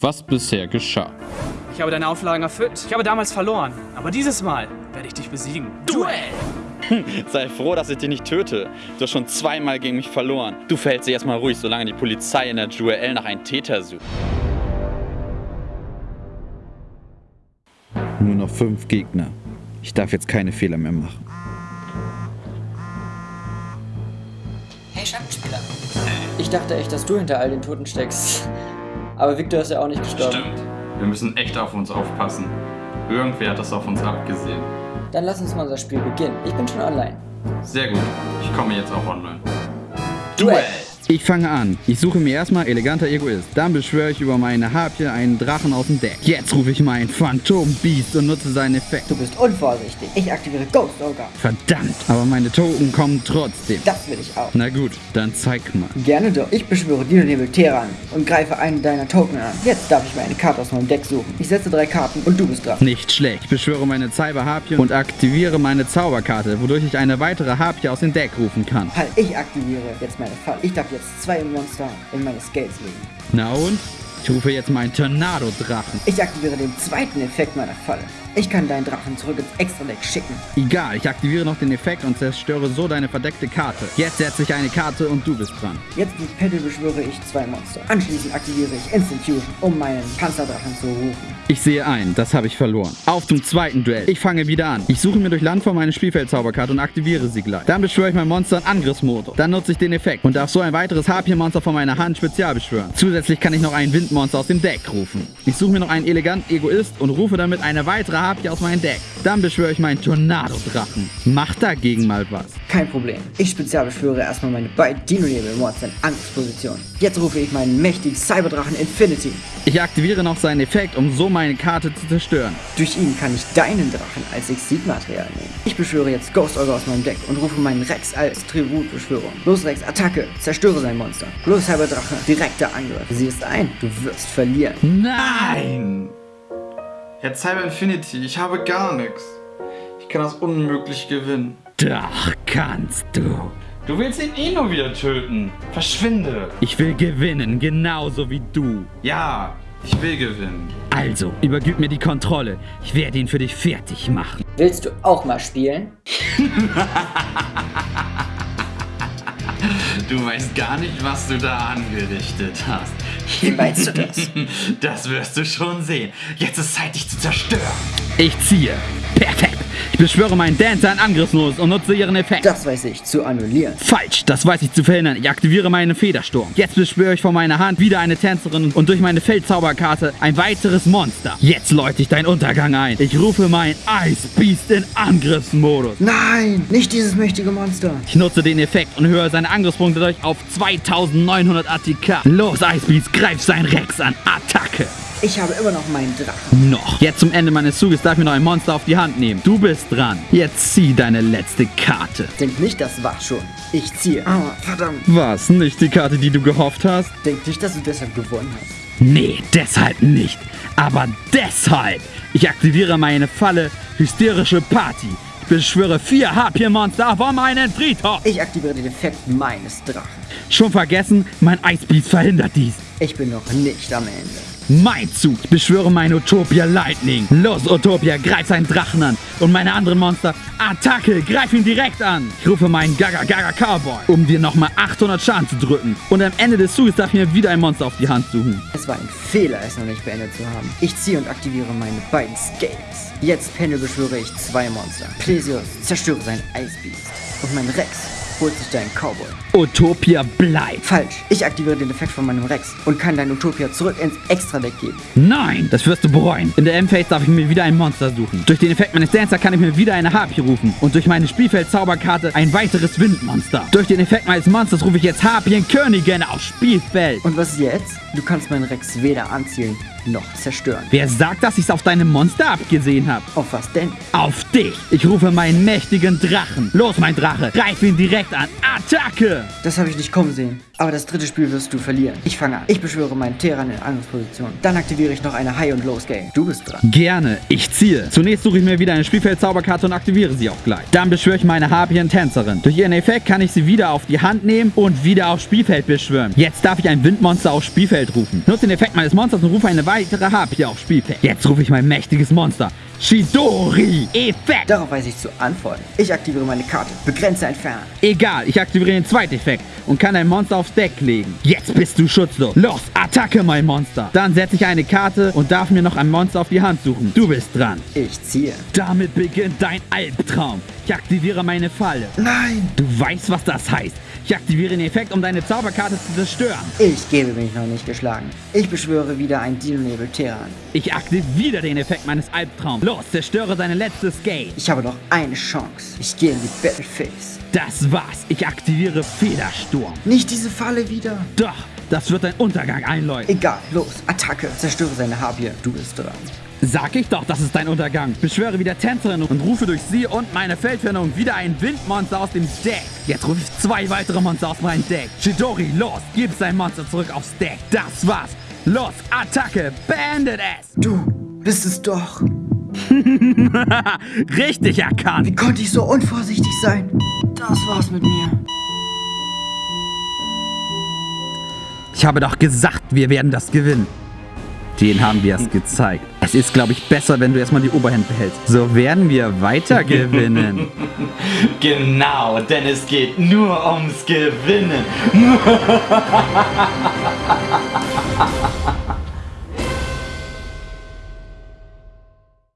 was bisher geschah. Ich habe deine Auflagen erfüllt. Ich habe damals verloren. Aber dieses Mal werde ich dich besiegen. Duell! Sei froh, dass ich dich nicht töte. Du hast schon zweimal gegen mich verloren. Du verhältst dich erstmal ruhig, solange die Polizei in der Duell nach einem Täter sucht. Nur noch fünf Gegner. Ich darf jetzt keine Fehler mehr machen. Hey Schattenspieler. Ich dachte echt, dass du hinter all den Toten steckst. Aber Victor ist ja auch nicht gestorben. Stimmt. Wir müssen echt auf uns aufpassen. Irgendwer hat das auf uns abgesehen. Dann lass uns mal unser Spiel beginnen. Ich bin schon online. Sehr gut. Ich komme jetzt auch online. Duell! Ich fange an. Ich suche mir erstmal eleganter Egoist. Dann beschwöre ich über meine Harpie einen Drachen aus dem Deck. Jetzt rufe ich mein Phantom Beast und nutze seinen Effekt. Du bist unvorsichtig. Ich aktiviere Ghost Ogre. Verdammt, aber meine Token kommen trotzdem. Das will ich auch. Na gut, dann zeig mal. Gerne doch. Ich beschwöre Dino Nebel Teran und greife einen deiner Token an. Jetzt darf ich mir eine Karte aus meinem Deck suchen. Ich setze drei Karten und du bist dran. Nicht schlecht. Ich beschwöre meine Cyber Harpie und aktiviere meine Zauberkarte, wodurch ich eine weitere Harpie aus dem Deck rufen kann. Halt, ich aktiviere jetzt meine Falle. Ich darf jetzt zwei Monster in meine Scales legen. Na und? Ich rufe jetzt meinen Tornado-Drachen. Ich aktiviere den zweiten Effekt meiner Falle. Ich kann deinen Drachen zurück ins Extra-Deck schicken. Egal, ich aktiviere noch den Effekt und zerstöre so deine verdeckte Karte. Jetzt setze ich eine Karte und du bist dran. Jetzt mit Pedal beschwöre ich zwei Monster. Anschließend aktiviere ich Instant Fusion, um meinen Panzerdrachen zu rufen. Ich sehe ein, das habe ich verloren. Auf zum zweiten Duell. Ich fange wieder an. Ich suche mir durch Landform meine Spielfeldzauberkarte und aktiviere sie gleich. Dann beschwöre ich mein Monster in Angriffsmodus. Dann nutze ich den Effekt und darf so ein weiteres Harpie-Monster von meiner Hand spezial beschwören. Zusätzlich kann ich noch ein Windmonster aus dem Deck rufen. Ich suche mir noch einen eleganten Egoist und rufe damit eine weitere Harpie aus meinem Deck. Dann beschwöre ich meinen Tornado-Drachen. Mach dagegen mal was. Kein Problem. Ich spezialbeschwöre erstmal meine beiden Dino-Nebel-Monster in Angriffsposition. Jetzt rufe ich meinen mächtigen Cyberdrachen Infinity. Ich aktiviere noch seinen Effekt, um so meine Karte zu zerstören. Durch ihn kann ich deinen Drachen als Exit-Material nehmen. Ich beschwöre jetzt Ghost Ogre aus meinem Deck und rufe meinen Rex als Tributbeschwörung. Los Rex, Attacke, zerstöre sein Monster. Los Cyberdrache, direkter Angriff. Sieh es ein, du wirst verlieren. Nein! Herr Cyber Infinity, ich habe gar nichts. Ich kann das unmöglich gewinnen. Doch kannst du. Du willst ihn eh nur wieder töten. Verschwinde. Ich will gewinnen, genauso wie du. Ja, ich will gewinnen. Also, übergib mir die Kontrolle. Ich werde ihn für dich fertig machen. Willst du auch mal spielen? Du weißt gar nicht, was du da angerichtet hast. Wie meinst du das? Das wirst du schon sehen. Jetzt ist Zeit, dich zu zerstören. Ich ziehe. Perfekt. Ich beschwöre meinen Dancer in Angriffsmodus und nutze ihren Effekt. Das weiß ich, zu annullieren. Falsch, das weiß ich zu verhindern. Ich aktiviere meinen Federsturm. Jetzt beschwöre ich von meiner Hand wieder eine Tänzerin und durch meine Feldzauberkarte ein weiteres Monster. Jetzt läute ich deinen Untergang ein. Ich rufe mein Ice Beast in Angriffsmodus. Nein, nicht dieses mächtige Monster. Ich nutze den Effekt und höre seine Angriffspunkte durch auf 2900 ATK. Los, Ice Beast, greif sein Rex an. Attacke. Ich habe immer noch meinen Drachen. Noch. Jetzt zum Ende meines Zuges darf ich mir noch ein Monster auf die Hand nehmen. Du bist dran. Jetzt zieh deine letzte Karte. Denk nicht, das war schon. Ich ziehe. Aua, verdammt. Was? Nicht die Karte, die du gehofft hast? Denk nicht, dass du deshalb gewonnen hast. Nee, deshalb nicht. Aber deshalb. Ich aktiviere meine Falle Hysterische Party. Ich beschwöre vier HP-Monster von meinen Friedhof. Ich aktiviere den Effekt meines Drachen. Schon vergessen? Mein Eisbeast verhindert dies. Ich bin noch nicht am Ende. Mein Zug. Ich beschwöre mein Utopia Lightning. Los, Utopia, greif seinen Drachen an. Und meine anderen Monster, Attacke, greif ihn direkt an. Ich rufe meinen Gaga Gaga Cowboy, um dir nochmal 800 Schaden zu drücken. Und am Ende des Zuges darf ich mir wieder ein Monster auf die Hand suchen. Es war ein Fehler, es noch nicht beendet zu haben. Ich ziehe und aktiviere meine beiden Scales. Jetzt Pendel beschwöre ich zwei Monster. Plesios, zerstöre sein Eisbeast. Und mein Rex holt sich deinen Cowboy. Utopia bleibt. Falsch. Ich aktiviere den Effekt von meinem Rex und kann dein Utopia zurück ins Extra-Deck geben. Nein, das wirst du bereuen. In der M-Phase darf ich mir wieder ein Monster suchen. Durch den Effekt meines Dancer kann ich mir wieder eine Harpie rufen. Und durch meine Spielfeld-Zauberkarte ein weiteres Windmonster. Durch den Effekt meines Monsters rufe ich jetzt Harpienkönigin aufs Spielfeld. Und was jetzt? Du kannst meinen Rex weder anzielen noch zerstören. Wer sagt, dass ich es auf deine Monster abgesehen habe? Auf was denn? Auf dich! Ich rufe meinen mächtigen Drachen. Los, mein Drache, greif ihn direkt an. Attacke! Das habe ich nicht kommen sehen. Aber das dritte Spiel wirst du verlieren. Ich fange an. Ich beschwöre meinen Terran in Angriffsposition. Dann aktiviere ich noch eine High- und Low-Scale. Du bist dran. Gerne, ich ziehe. Zunächst suche ich mir wieder eine Spielfeldzauberkarte und aktiviere sie auch gleich. Dann beschwöre ich meine Harpien-Tänzerin. Durch ihren Effekt kann ich sie wieder auf die Hand nehmen und wieder aufs Spielfeld beschwören. Jetzt darf ich ein Windmonster aufs Spielfeld rufen. Nutze den Effekt meines Monsters und rufe eine weitere Harpie aufs Spielfeld. Jetzt rufe ich mein mächtiges Monster. Shidori! Effekt! Darauf weiß ich zu antworten. Ich aktiviere meine Karte. Begrenze entfernen. Egal, ich aktiviere den zweiten Effekt und kann ein Monster aufs Deck legen. Jetzt bist du schutzlos. Los, Attacke, mein Monster. Dann setze ich eine Karte und darf mir noch ein Monster auf die Hand suchen. Du bist dran. Ich ziehe. Damit beginnt dein Albtraum. Ich aktiviere meine Falle. Nein! Du weißt, was das heißt. Ich aktiviere den Effekt, um deine Zauberkarte zu zerstören. Ich gebe mich noch nicht geschlagen. Ich beschwöre wieder ein Dino-Nebel Terran. Ich aktiviere den Effekt meines Albtraums. Los, zerstöre seine letzte Scale. Ich habe noch eine Chance. Ich gehe in die Battle Phase. Das war's. Ich aktiviere Federsturm. Nicht diese Falle wieder. Doch, das wird dein Untergang einläuten. Egal, los, Attacke. Zerstöre seine Harpie. Du bist dran. Sag ich doch, das ist dein Untergang. Beschwöre wieder Tänzerin und rufe durch sie und meine Feldveränderung wieder ein Windmonster aus dem Deck. Jetzt rufe ich zwei weitere Monster aus meinem Deck. Chidori, los, gib sein Monster zurück aufs Deck. Das war's. Los, Attacke, beendet es. Du bist es doch. Richtig erkannt. Wie konnte ich so unvorsichtig sein? Das war's mit mir. Ich habe doch gesagt, wir werden das gewinnen. Den haben wir es gezeigt. Es ist, glaube ich, besser, wenn du erstmal die Oberhand behältst. So werden wir weiter gewinnen. Genau, denn es geht nur ums Gewinnen.